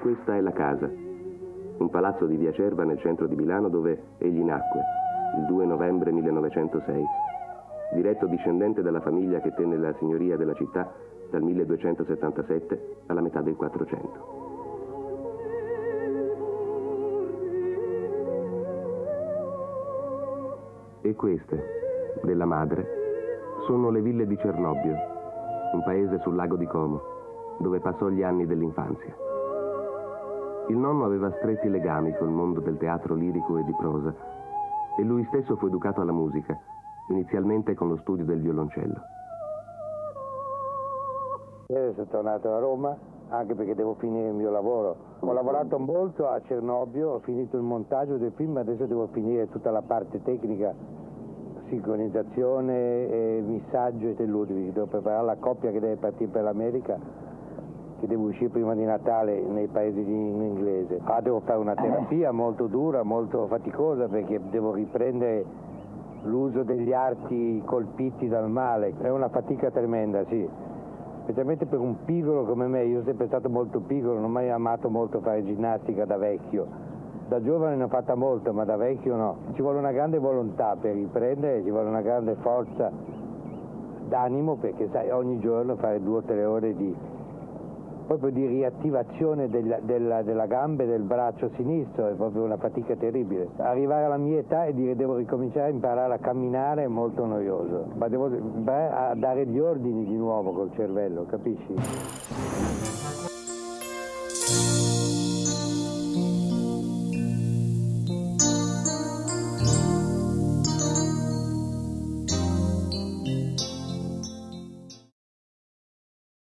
Questa è la casa, un palazzo di via Cerva nel centro di Milano dove egli nacque, il 2 novembre 1906, diretto discendente della famiglia che tenne la signoria della città dal 1277 alla metà del 400. E queste, della madre, sono le ville di Cernobbio, un paese sul lago di Como, dove passò gli anni dell'infanzia. Il nonno aveva stretti legami col mondo del teatro lirico e di prosa e lui stesso fu educato alla musica, inizialmente con lo studio del violoncello. Ieri sono tornato a Roma anche perché devo finire il mio lavoro. Ho lavorato molto a Cernobbio, ho finito il montaggio del film, adesso devo finire tutta la parte tecnica, sincronizzazione, e missaggio e Ludwig. Devo preparare la coppia che deve partire per l'America, che deve uscire prima di Natale nei paesi in inglese. Ah, devo fare una terapia molto dura, molto faticosa perché devo riprendere l'uso degli arti colpiti dal male. È una fatica tremenda, sì specialmente per un piccolo come me, io sono sempre stato molto piccolo, non ho mai amato molto fare ginnastica da vecchio. Da giovane ne ho fatta molto, ma da vecchio no. Ci vuole una grande volontà per riprendere, ci vuole una grande forza d'animo perché sai ogni giorno fare due o tre ore di, proprio di riattivazione della, della, della gamba e del braccio sinistro, è proprio una fatica terribile. Arrivare alla mia età e dire devo ricominciare a imparare a camminare è molto noioso, ma devo a dare gli ordini di nuovo col cervello, capisci?